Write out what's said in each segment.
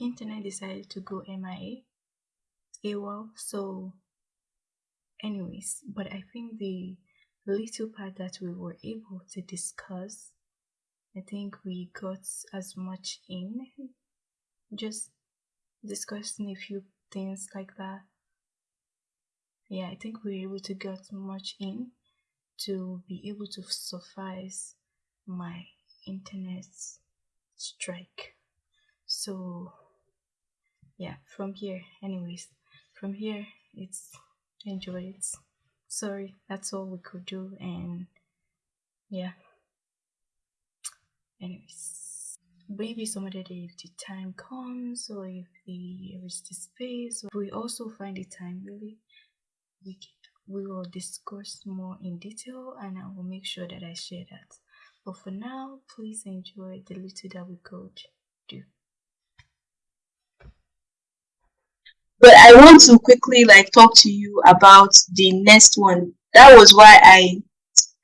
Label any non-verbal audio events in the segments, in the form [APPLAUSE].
internet decided to go MIA, AWOL. Eh, so, anyways, but I think the little part that we were able to discuss, I think we got as much in, just discussing a few things like that. Yeah, I think we were able to get much in to be able to suffice my internet strike. So, yeah, from here, anyways, from here, it's enjoy it. Sorry, that's all we could do, and yeah. Anyways, maybe some other day if the time comes, or if the there is the space, we also find the time really, we can, we will discuss more in detail, and I will make sure that I share that. But for now, please enjoy the little that we could do. But I want to quickly like talk to you about the next one. That was why I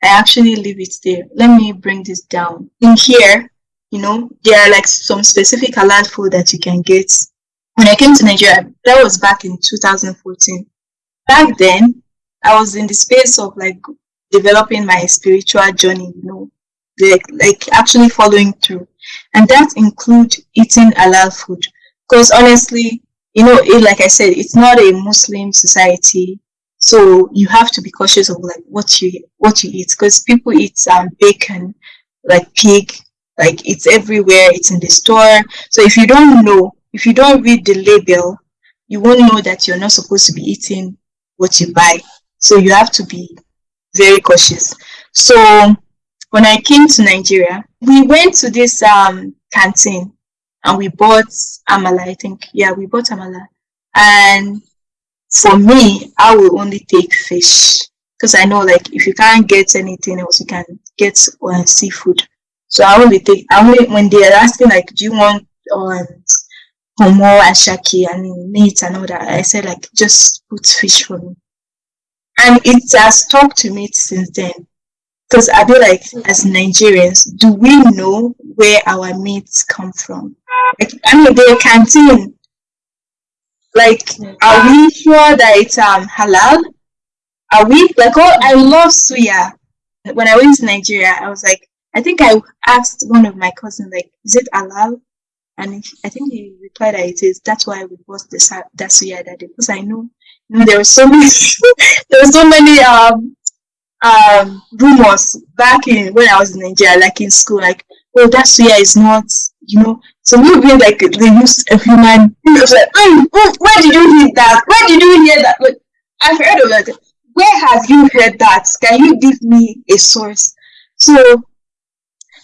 I actually leave it there. Let me bring this down. In here, you know, there are like some specific halal food that you can get. When I came to Nigeria, that was back in 2014. Back then, I was in the space of like developing my spiritual journey, you know, like, like actually following through. And that include eating halal food. Because honestly, you know, it, like I said, it's not a Muslim society, so you have to be cautious of like what you what you eat because people eat um, bacon, like pig, like it's everywhere. It's in the store. So if you don't know, if you don't read the label, you won't know that you're not supposed to be eating what you buy. So you have to be very cautious. So when I came to Nigeria, we went to this um, canteen and we bought amala. I think yeah, we bought amala. And for me, I will only take fish because I know like if you can't get anything else, you can get uh, seafood. So I only take. I only when they are asking like, do you want um homo and shaki and meat and all that, I said like just put fish for me. And it has stuck to me since then. Because I feel like as Nigerians, do we know where our meats come from? Like, I mean, the canteen. Like, are we sure that it's um halal? Are we like? Oh, I love suya. When I went to Nigeria, I was like, I think I asked one of my cousins, like, is it halal? And I think he replied that it is. That's why we bought the that suya that day because I know there were so many, [LAUGHS] there were so many um um rumors back in when I was in Nigeria, like in school, like oh that suya is not, you know, so we be like they used a human. It was like, mm, mm, where did you hear that? Where did you hear that? Like, I've heard of that. Where have you heard that? Can you give me a source? So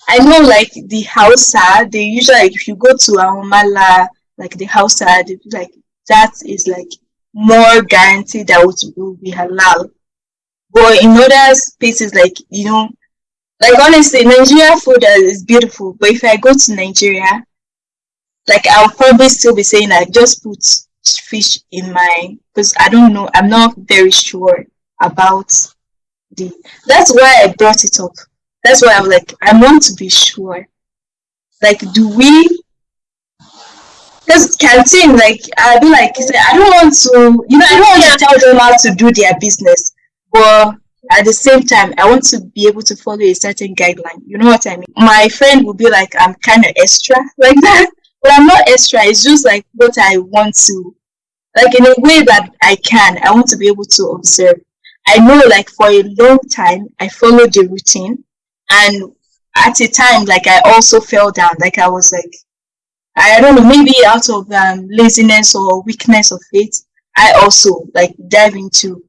I know like the Hausa, they usually like if you go to Amala, like the Hausa, they like that is like more guaranteed that it will be halal. But in other spaces, like you know, like honestly, Nigeria food is beautiful. But if I go to Nigeria, like I'll probably still be saying like just put fish in my because I don't know I'm not very sure about the that's why I brought it up. That's why I'm like I want to be sure. Like do we because canteen like I'll be like I don't want to you know I don't want to tell them how to do their business but at the same time I want to be able to follow a certain guideline. You know what I mean? My friend will be like I'm kind of extra [LAUGHS] like that but I'm not extra. It's just like what I want to, like in a way that I can. I want to be able to observe. I know, like for a long time, I followed the routine, and at a time, like I also fell down. Like I was like, I don't know, maybe out of um, laziness or weakness of faith, I also like dive into.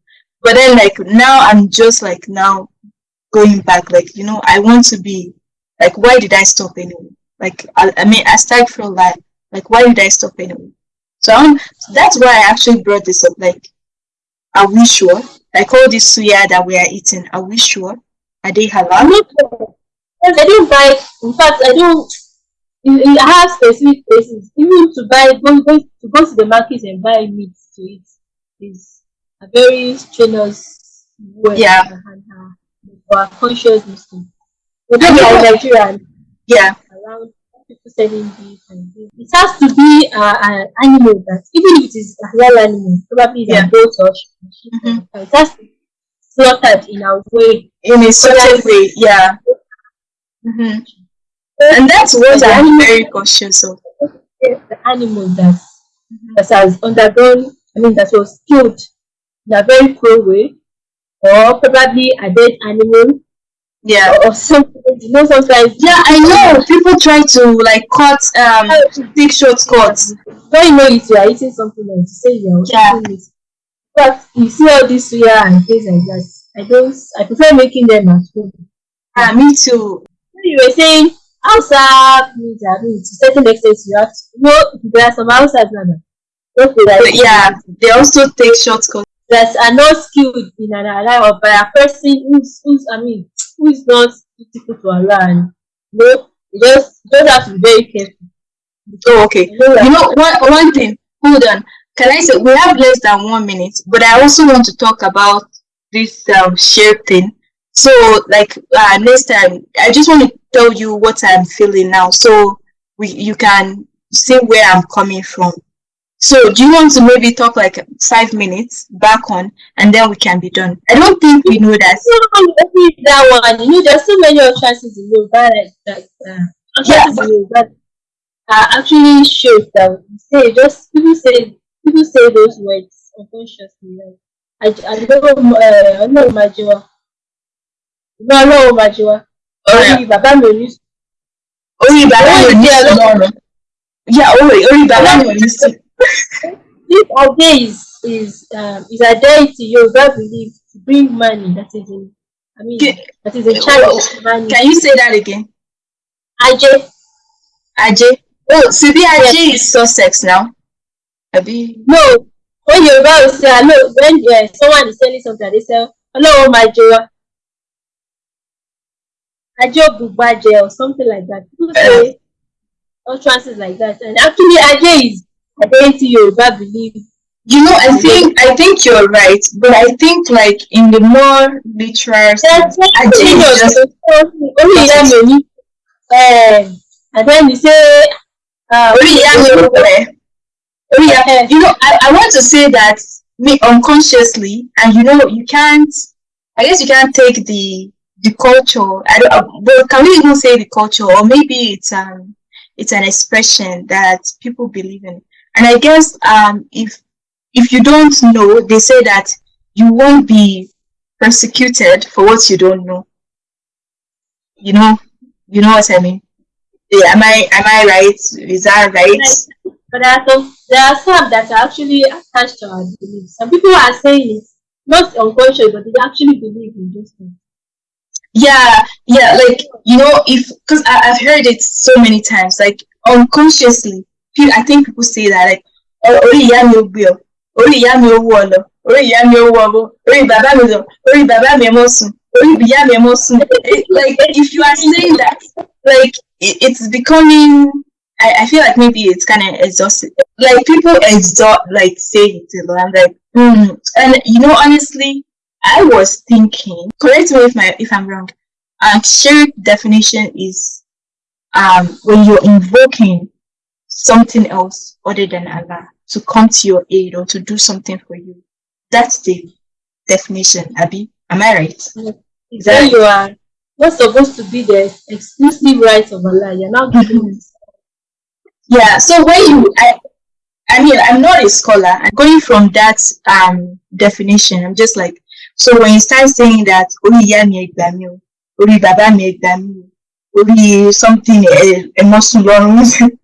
But then, like now, I'm just like now going back. Like you know, I want to be like, why did I stop anyway? Like, I, mean, I mean, astaghfirullah. Like, why did I stop anyway? So um, that's why I actually brought this up. Like, are we sure? Like all this suya that we are eating, are we sure? Are they halal? I don't buy. In fact, I don't. I have specific places. Even to buy, go, go, to go to the market and buy meat to eat is a very strenuous way. Yeah. For a conscious Muslim. But then Nigerian. Yeah around people selling beef and beef. It has to be uh, an animal that, even if it is a real animal, probably Yeah. a goat or sheep, Mhm. it has to be slaughtered in a way. in a certain way. Yeah. hmm And that's what I'm animal- very cautious of. the animal that, that has undergone, I mean, that was killed in a very cruel way, or probably a dead animal, Yeah. or, or something. You know, sometimes Yeah, I know. People try to like cut, um, take shortcuts. when you know it, you are eating something else. You say you are Yeah. But you see all this suya and things like that. I don't. I prefer making them at home. Ah, me too. You were saying outside meat, I mean, to certain extent, you have to. You know, there are some outside now. that like yeah, they also take shortcuts. That are not skilled in an Allah or by a person who's, who's I mean, who is not beautiful to Allah. And, you know, you just, you just have to be very careful. Oh, okay. You know, like, You know, one, one thing, hold on. Can I say, we have less than one minute, but I also want to talk about this um, shirk thing. So, like, uh, next time, I just want to tell you what I'm feeling now so we you can see where I'm coming from. So, do you want to maybe talk like five minutes back on and then we can be done? I don't think we know that. Maybe that one, you know, there's so many utterances in Yoruba like that. Uh, Yeah, in Yoruba are actually shows that we say just people say people say those words unconsciously. Like, I I don't know uh, I don't know Majiwa. No, know Majiwa. Alright. Orí bàbá mi ò ní Orí bàbá mi ò ní. Yeah, orí bàbá mi ò ní This Ade is is um is a deity Yoruba believe to bring money that is in I mean Okay. that is a child of money. Can you say that again? Aje Ajay. Oh, Sibi Ajay is Sussex now. Abi. no when Yoruba will say hello when uh, someone is selling something they say hello my Joa Aje Ogbubaje or something like that. People say utterances like that and actually Aje is a deity Yoruba believe You know, I think I think you're right, but I think like in the more literal sense, Aje is just only ìyá mi ò ní um, and then you say uh, Orí ìyá mi ò pẹ́. You know, I, I want to say that me unconsciously, and you know, you can't. I guess you can't take the the culture. I don't. uh, But can we even say the culture, or maybe it's um it's an expression that people believe in. And I guess um if if you don't know, they say that you won't be persecuted for what you don't know. You know, you know what I mean. Yeah, am I am I right? Is that right? But there are some there are some that are actually attached to our beliefs. Some people are saying it not unconscious, but they actually believe in those things. Yeah, yeah, like you know, if because I've heard it so many times, like unconsciously, I think people say that like, "Oh, orí ìyá mi ò orí ìyá mi lọ, orí ò orí bàbá orí bàbá orí ìyá mi ẹ mọ sùn." Like if you are saying that, like it, it's becoming. I, I feel like maybe it's kind of exhausted. Like people exhaust, like say it a. I'm like, hmm. And you know, honestly, I was thinking. Correct me if my if I'm wrong. Um, shirk definition is um when you're invoking something else other than Allah to come to your aid or to do something for you. That's the definition, Abi. Am I right? It's when you are not supposed to be the exclusive rights of Allah. You're now giving it. Yeah. So when you, I, I mean, I'm not a scholar. I'm going from that um definition. I'm just like, so when you start saying that, "Orí ìyá mi ẹ gbà mí o, orí bàbá mi ẹ gbà mí o, orí something mọ́ sùn lọ́rùn," [LAUGHS]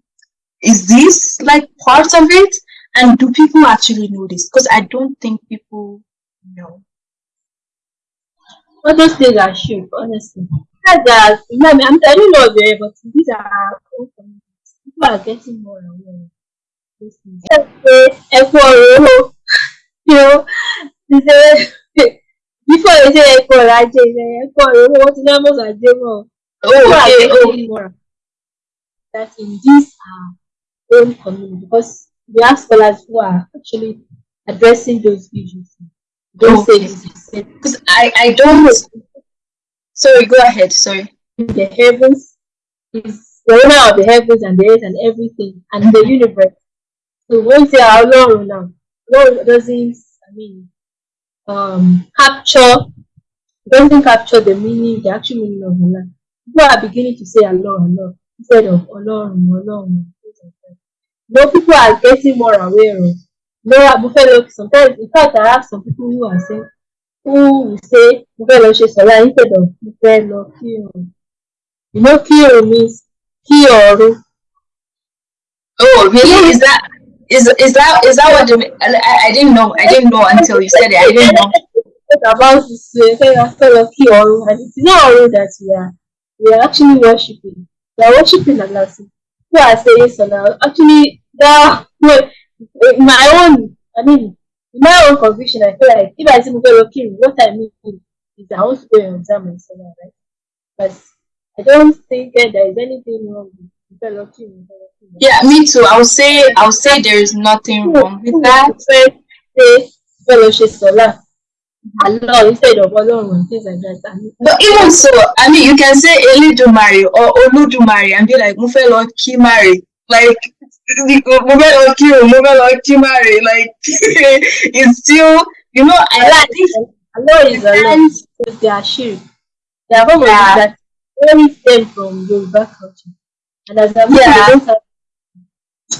is this like part of it? And do people actually know this? Because I don't think people know. All those things are should, honestly. That. I mean, I'm, I don't know where, but these are our. People are getting more aware of these things. Ẹ kú ọ̀rọ̀ owó. You know, they say, [LAUGHS] before they say kú ọ̀rọ̀ say ọ̀rọ̀ owó, wọ́n ti ní àmọ́. Oh, are okay. Oh, more that in this our own community because we have scholars who are actually addressing those issues. Don't say Okay. because I I don't. Sorry, go ahead. Sorry. the heavens is the owner of the heavens and the earth and everything and the universe. So when say Ọlọ́run now, Lord doesn't, I mean, um, capture, doesn't capture the meaning, the actual meaning of Allah. People are beginning to say Allah, Allah instead of Ọlọ́run, Ọlọ́run. No, people are getting more aware of. Fẹ́ lọ sometimes in fact I have some people who are saying who will say mo fẹ́ lọ ṣe sọ̀rọ̀ instead of fẹ́ lọ. You know kírun means ọ̀run. Oh, really? Is that is is that is that what the, I, I didn't know. I didn't know until you said it. I didn't know. About this fellow kí ọ̀run and it's not ọ̀run that we are we are actually worshiping. We are worshiping Allah. Who are saying so now? Actually, that my own. I mean, my own conviction, I feel like if I Mugelo King, what I mean is I want to go and examine Salah, right? But I don't think that there is anything wrong with. Yeah, me too. I'll say I would say there is nothing wrong with that. Say eh, fellowship Salah. Allah instead of Ọlọ́run things like that. And But even so, I mean, you can say Eledumare or Olodumare and be like, mo fẹ́ lọ kí Mari. Like, [LAUGHS] mo fẹ́ lọ kí o, mo fẹ́ lọ kí Mari. Like, [LAUGHS] it's still, you know, I like this. is Allah is Allah. And Because they are shirk. They are from Yeah. that only stem from Yoruba culture. And as a Muslim, Yeah. have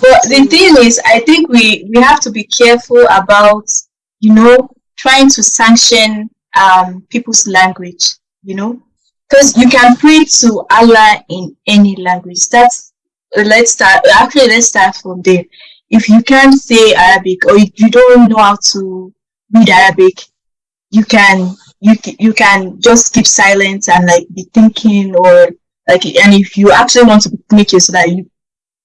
But the thing is, I think we we have to be careful about, you know, trying to sanction um people's language. You know, because you can pray to Allah in any language. That's let's start. Actually, let's start from there. If you can't say Arabic or you don't know how to read Arabic, you can you you can just keep silent and like be thinking or like and if you actually want to make it so that you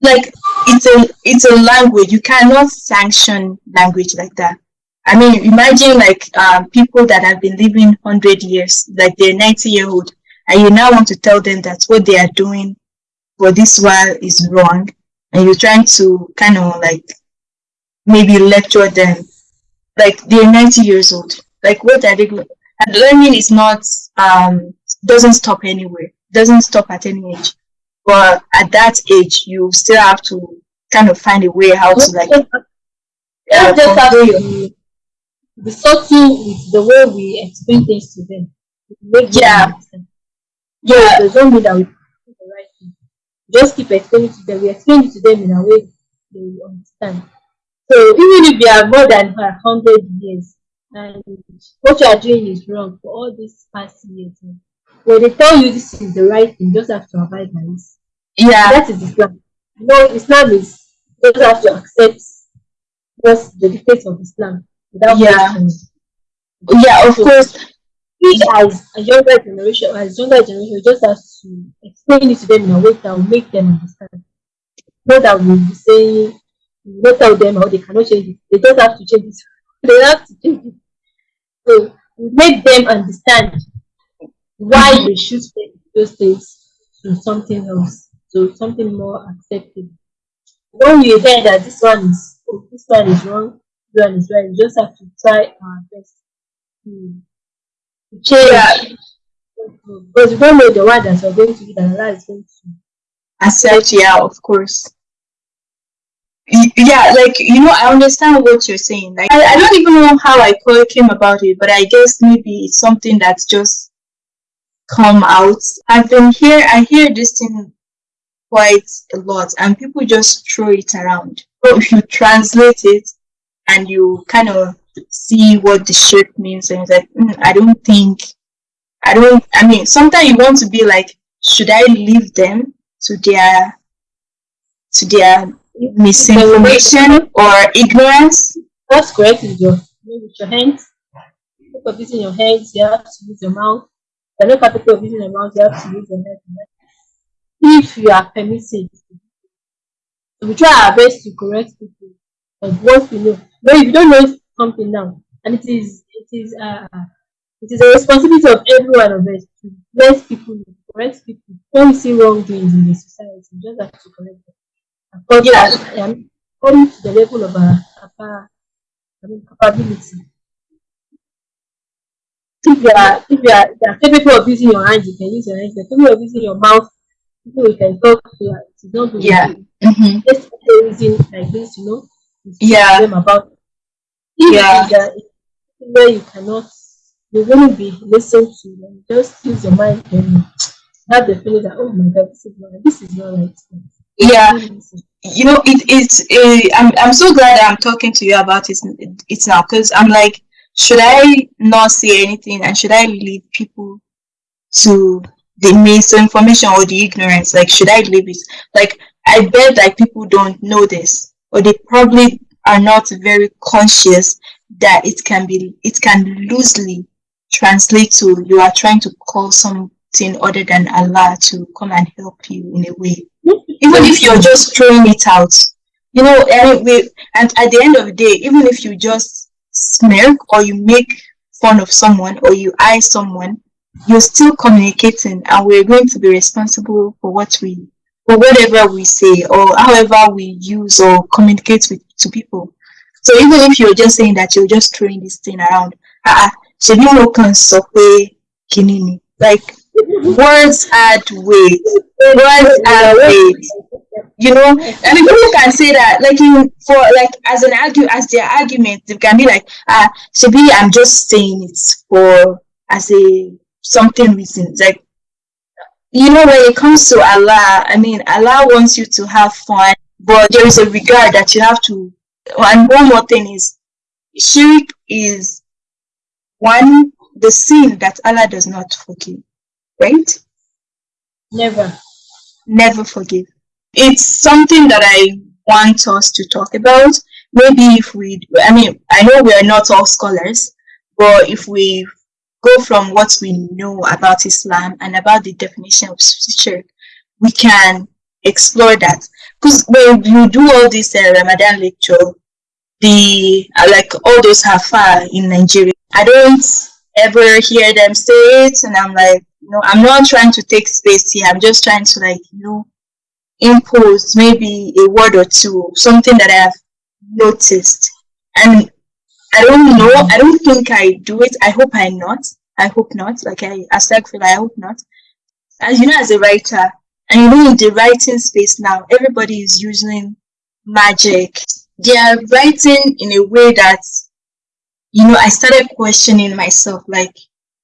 like it's a it's a language you cannot sanction language like that i mean imagine like um, people that have been living 100 years like they're 90 year old and you now want to tell them that what they are doing for this while is wrong and you're trying to kind of like maybe lecture them like they're 90 years old. Like what are they going and learning is not um doesn't stop anywhere doesn't stop at any age. But at that age you still have to kind of find a way how to like uh, just have to be subtle with the way we explain things to them. Make them Yeah. understand. yeah There's no mean that we do the right thing. Just keep explaining to them. We explain it to them in a way they understand. So even if they are more than a hundred years and what you are doing is wrong for all these past years, eh, when they tell you this is the right thing, you just have to abide by it. yeah That is Islam. Know, Islam is you just have to accept just the dictates of Islam Yeah. yeah of course We as a younger generation, as younger generation, just have to explain it to them in a way that will make them understand. Not that we'll be saying, not tell them how they cannot change it. They just have to change it. [LAUGHS] They have to change it. So we make them understand why mm-hmm. they should take those things to something else, to something more acceptable. When you hear that this one is oh, this one is wrong, this one is right, you just have to try our best. To to change. Because we don't know the one that we're going to do that Allah is going to. accept yeah of course. Yeah like you know i understand what you're saying. Like I, I don't even know how i call- came about it but i guess maybe it's something that's just come out. I've been here i hear this thing quite a lot and people just throw it around. So [LAUGHS] if you translate it and you kind of see what the shape means and it's like "Mm, i don't think i don't i mean sometimes you want to be like should i leave them to their to their misinformation or ignorance That's correct with your with your hands. If you're using your hands, you have to use your mouth. You're not capable of using your mouth, you have to use your head. If you are permitted, we try our best to correct people of what we know. But if you don't know something now, and it is it is uh it is a responsibility of every one of us to let people correct people when we see wrongdoings in the society, we just have to correct them. According, Yeah. um, according to the level of our, capa- I mean, capability. If you are if you are, if you are capable of using your hands, you can use your hands. If you are capable of using your mouth, people we can talk to and it's not Yeah. Mm-hmm. let's say like this, you know, to speak to Yeah. them about it. If Yeah. it's a where you cannot you wouldn't be listened to and just use your mind and have the feeling that oh my god this is not this is not right. Yeah. You know it it's uh, I'm, I'm so glad i'm talking to you about it it's now because i'm like should i not say anything and should i leave people to the misinformation or the ignorance like should i leave it like i bet that people don't know this or they probably are not very conscious that it can be it can loosely translate to you are trying to call something other than allah to come and help you in a way. Even if you're just throwing it out. You know eh, anyway and at the end of the day even if you just smirk or you make fun of someone or you eye someone you're still communicating and we're going to be responsible for what we for whatever we say or however we use or communicate with to people. So even if you're just saying that you're just throwing this thing around ah ṣebí mo kàn sọ pé kíní ni? Like words add weight. Words add weight. You know? I mean people can say that like in for like as an argue as their argument they can be like ah maybe i'm just saying it for as a something reason. Like you know when it comes to allah i mean allah wants you to have fun but there is a regard that you have to and one more thing is shirk is one the sin that allah does not forgive right Never. never forgive. It's something that I want us to talk about. Maybe if we, I mean, I know we are not all scholars, but if we go from what we know about Islam and about the definition of shirk, we can explore that. Because when you do all this uh, Ramadan lecture, the uh, like all those hafa in Nigeria, I don't ever hear them say it, and I'm like, know, I'm not trying to take space here. I'm just trying to like, you know, impose maybe a word or two, something that I have noticed. And I don't know, I don't think I do it. I hope I not. I hope not. Like I for I hope not. As you know, as a writer, and you know in the writing space now, everybody is using magic. They are writing in a way that you know, I started questioning myself, like,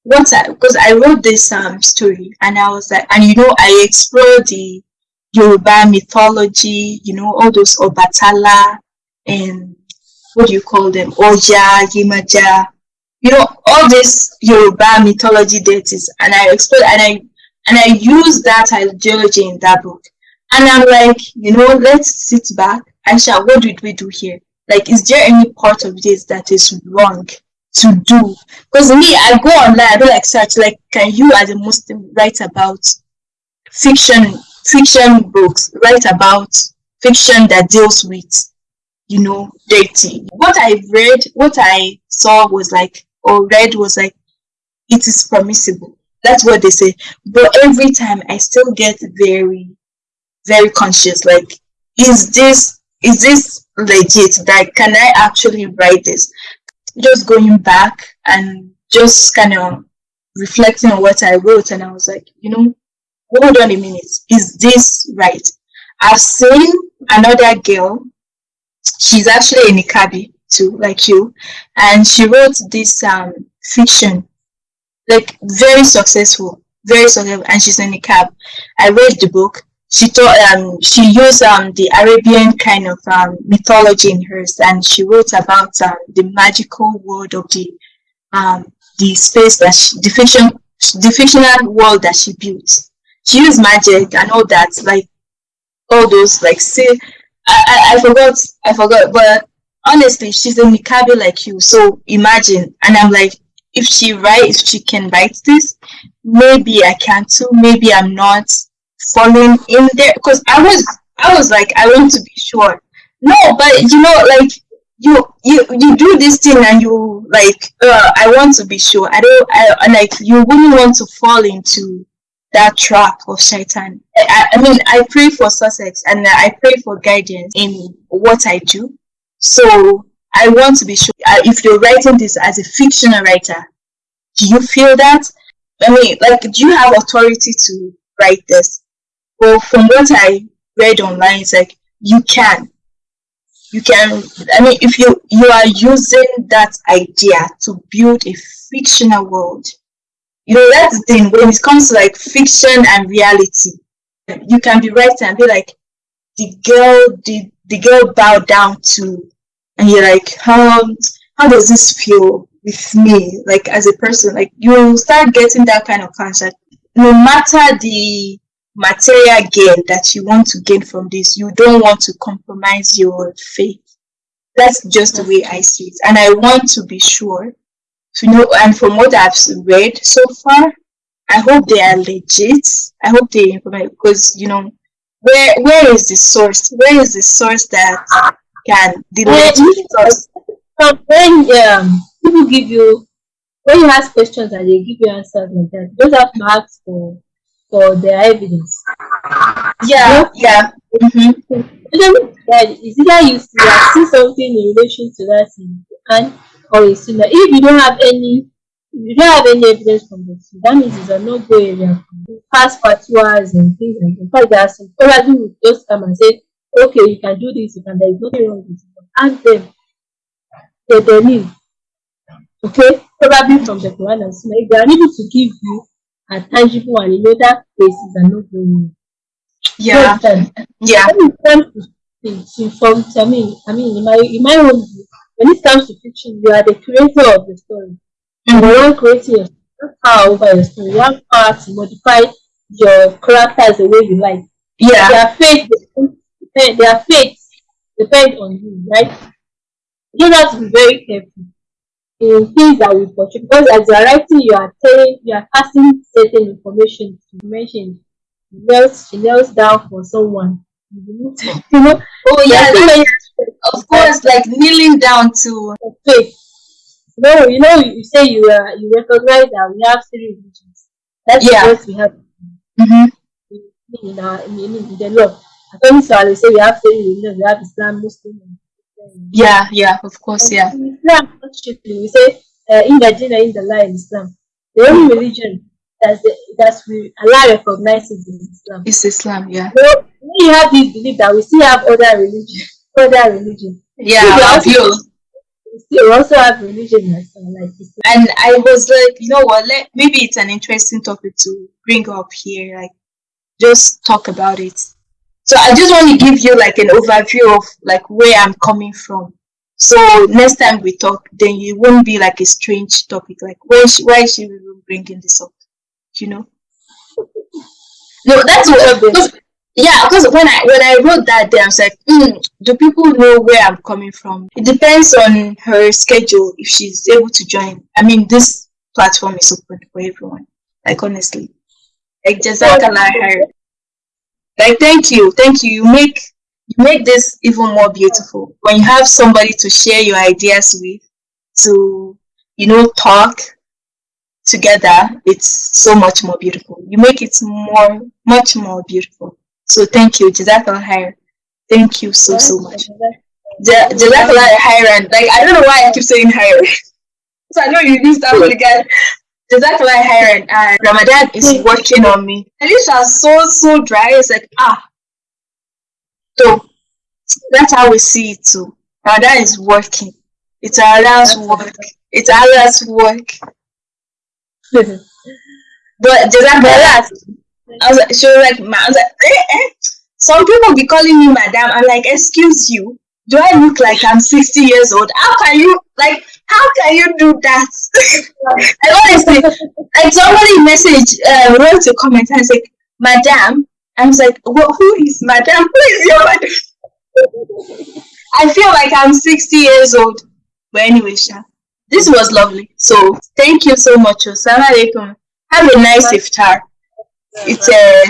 what I, because I wrote this um story and I was like, and you know, I explored the Yoruba mythology, you know, all those Obatala and what do you call them, Oja, Yemoja, you know, all this Yoruba mythology deities, and I explored and I and I used that ideology in that book. And I'm like, you know, let's sit back. Aisha, what did we do here? Like, is there any part of this that is wrong to do? Because me, I go online, I do like search, like, can you as a Muslim write about fiction, fiction books, write about fiction that deals with, you know, dirty. What I read, what I saw was like, or read was like, it is permissible. That's what they say. But every time I still get very, very conscious, like, is this is this legit? Like, can I actually write this? Just going back and just kind of reflecting on what I wrote, and I was like, you know, hold on a minute, is this right? I've seen another girl, she's actually in a Nikabi too, like you, and she wrote this um fiction, like very successful, very successful, and she's in Nikab. I read the book. She thought um she used um the Arabian kind of um mythology in hers, and she wrote about um, the magical world of the um the space that she, the fiction the fictional world that she built. She used magic and all that, like all those like say I, I, I forgot I forgot but honestly she's a Nikabi like you so imagine and I'm like if she writes she can write this. Maybe I can too. Maybe I'm not falling in there. Because I was I was like I want to be sure. No but you know like you you you do this thing and you like uh, I want to be sure. I don't I like you wouldn't want to fall into that trap of shaitan. I, I mean, I pray for success and I pray for guidance in what I do. So I want to be sure uh, if you're writing this as a fictional writer, do you feel that? I mean, like, do you have authority to write this? Well, from what I read online, it's like you can. You can I mean if you you are using that idea to build a fictional world. You know that's the thing when it comes to like fiction and reality, you can be writing and be like the girl the the girl bowed down to and you're like how how does this feel with me like as a person? Like you start getting that kind of concept no matter the material gain that you want to gain from this you don't want to compromise your faith. That's just the way i see it. And i want to be sure to know and from what i've read so far i hope they are legit. I hope they because you know where where is the source? Where is the source that can legit source So when um, people give you when you ask questions and they give you answers like that, you don't have to ask for for their evidence. yeah yeah Mm-hmm. Is that either you see, something in relation to that thing and or a similar. If you don't have any you don't have any evidence from the two, that means it's a no-go area. Past fatwas and things like that. In fact, there are some scholars who just come and say, okay, you can do this, you can, there is nothing wrong with it. Ask them the dalil, okay, probably from the Quran and Sunnah, if they are able to give you a tangible and you know that places are not going. yeah yeah When it comes to things, to from I mean, I mean, in my in my own view, when it comes to fiction, you are the creator of the story. Mhm. You are creating your power over your story. You have power to modify your characters the way you like. yeah Their fate depend, their fate depend on you, right? You have to be very careful in things that we portray because as you are writing, you are telling, you are passing certain information to mention. She kneels, she kneels down for someone. You [LAUGHS] know, oh yeah saying of course like kneeling down to faith. No, you know, you say you are you recognize that we have three religions. That's Yeah. what we have hmm in our in, in the law. Our they say we have three religions. We have Islam, Muslim, yeah yeah of course yeah In Islam, we say uh, in the Jinn in the lie in Islam. The only religion that's the, that's we Allah recognizes in Islam. it's islam yeah So you have this belief that we still have other religion, other religion. yeah we also, you we also have religion as well, like Islam. and I was like, you know what? Let maybe it's an interesting topic to bring up here. Like, just talk about it. So I just want to give you like an overview of like where I'm coming from. So next time we talk, then it won't be like a strange topic. Like, why is she, why is she even bringing this up? You know? No, that's what. Because, yeah, because when I when I wrote that day, I was like, hmm, do people know where I'm coming from? It depends on her schedule if she's able to join. I mean, this platform is open for everyone. Like honestly, like Jazakallah her. Like thank you, thank you. You make you make this even more beautiful when you have somebody to share your ideas with, to you know talk together. It's so much more beautiful. You make it more much more beautiful. So thank you, Jazakallah her. Thank you so so much. Ja- Jazakallah khairan. Like I don't know why I keep saying higher. [LAUGHS] so I know you used that word again. Jazakallah khairan. And Ramadan is working on me. My lips are so so dry. It's like ah. So that's how we see it too. Ramadan is working. It's Allah's work. It's Allah's work. [LAUGHS] But Jazakallah. I was like, she was like, I was like, eh, eh. Some people be calling me madam. I'm like, excuse you. Do I look like I'm 60 years old? How can you like? How can you do that? [LAUGHS] and honestly, like somebody message uh, wrote a comment and said, "Madam," I was like, well, "Who is madam? Who is your madam?" [LAUGHS] I feel like I'm 60 years old. But anyway, Sha, this was lovely. So thank you so much. Assalamu alaikum. Have a nice iftar. It's a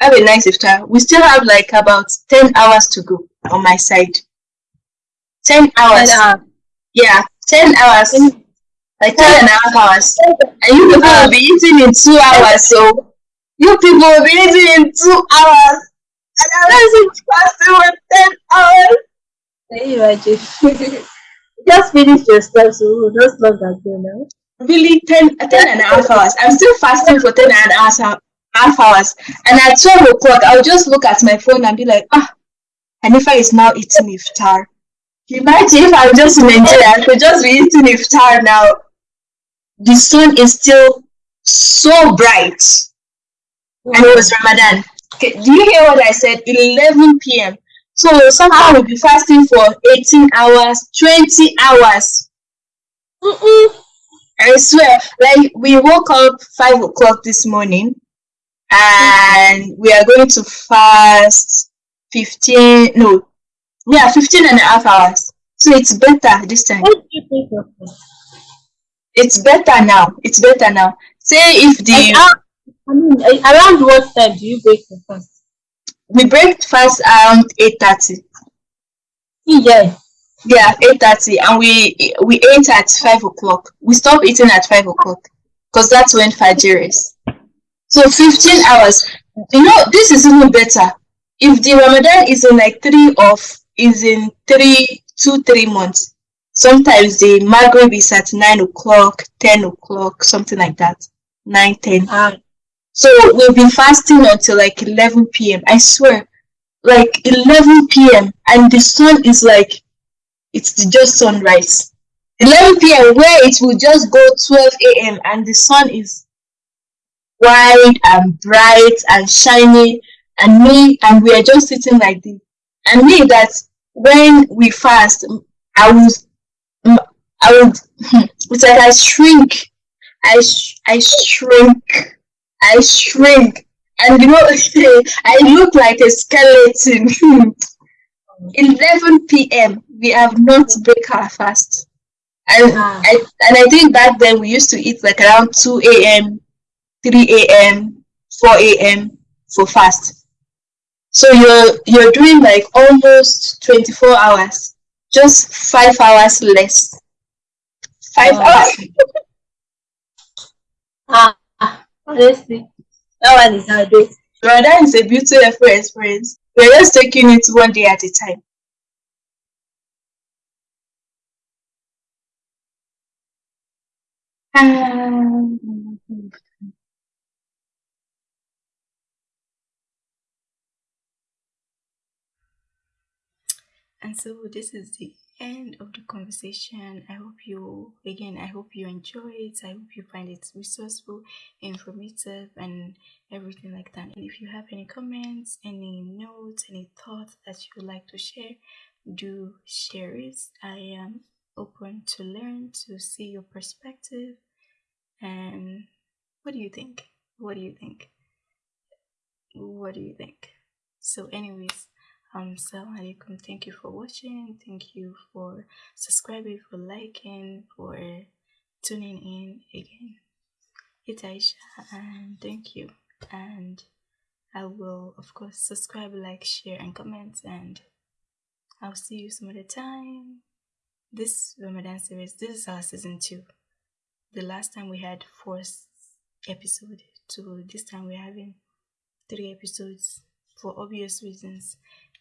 have a nice iftar. We still have like about 10 hours to go on my side. 10 hours. Uh, Yeah, 10 hours. Like 10 and a half hours. And you people will be eating in 2 hours. So you people will be eating in 2 hours. And I'm not fasting for 10 hours. Can you imagine? Just finish your stuff, so log that go now. Really, 10, 10 and a half hours. I'm still fasting for 10 and a half hou- half hours. And at 12 o'clock, I'll just look at my phone and be like, ah, Hanifa is now eating iftar. Imagine if I'm just in Nigeria, I could just be eating iftar now. The sun is still so bright. And it was Ramadan. Okay, do you hear what I said? 11 p.m. So somehow we'll be fasting for 18 hours, 20 hours. Mm-mm. I swear, like we woke up five o'clock this morning and we are going to fast 15 no yeah 15 and a half hours. So it's better this time. What do you think of this? it's better now. It's better now. Say if the I mean, around what time do you break your fast? we break fast around 8.30 Yeah. yeah 8.30 and we we ate at 5 o'clock. We stop eating at 5 o'clock. Because that's when fajr is. So 15 hours. You know this is even better. If the ramadan is in like three of is in three two three months sometimes the maghrib is at 9 o'clock 10 o'clock something like that 9 10 Ah, so we've been fasting until like 11 p.m. I swear, like 11 p.m. and the sun is like, it's just sunrise. 11 p.m. where it will just go 12 a.m. and the sun is wide and bright and shiny and me and we are just sitting like this. And me that when we fast, I was, I would, [LAUGHS] it's like I shrink. I, sh- I shrink. I shrink. And you know, [LAUGHS] I look like a skeleton. [LAUGHS] 11 p.m. We have not break our fast. And Ah. I and I think back then we used to eat like around 2 a.m., 3 a.m., 4 a.m. for fast. So you're you're doing like almost 24 hours, just five hours less. Five Oh. hours. [LAUGHS] ah, honestly, that one is how it is. Ramadan is a beautiful experience. We're just taking it one day at a time. Um, And so this is the end of the conversation. I hope you again I hope you enjoy it. I hope you find it resourceful, informative and everything like that. And if you have any comments, any notes, any thoughts that you would like to share, do share it. I am open to learn, to see your perspective. And what do you think? What do you think? What do you think? So anyways, um, alaikum. Thank you for watching. Thank you for subscribing, for liking, for tuning in again. It's Aisha, and thank you. And I will, of course, subscribe, like, share, and comment. And I'll see you some other time. This Ramadan series, this is our season two. The last time we had four episodes, so this time we're having three episodes for obvious reasons.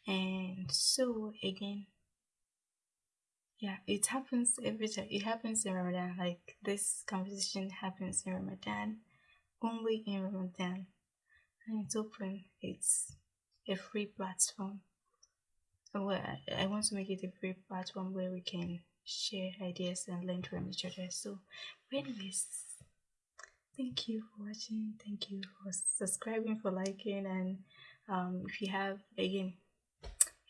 And so again, yeah, it happens every time. It happens in Ramadan. Like this conversation happens in Ramadan, only in Ramadan, and it's open. It's a free platform. Well, I- want to make it a free platform where we can share ideas and learn from each other. So, anyways, thank you for watching. Thank you for subscribing, for liking, and um, if you have again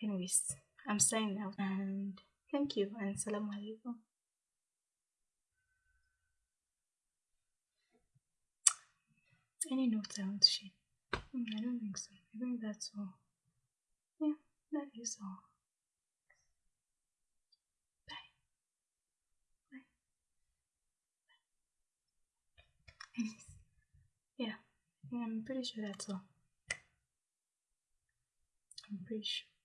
Anyways, I'm signing out and thank you and salam alaikum. Any notes I want to share? Hmm, I don't think so. I think that's all. Yeah, that is all. Bye. Bye. Yeah, yeah, I'm pretty sure that's all. I'm pretty sure.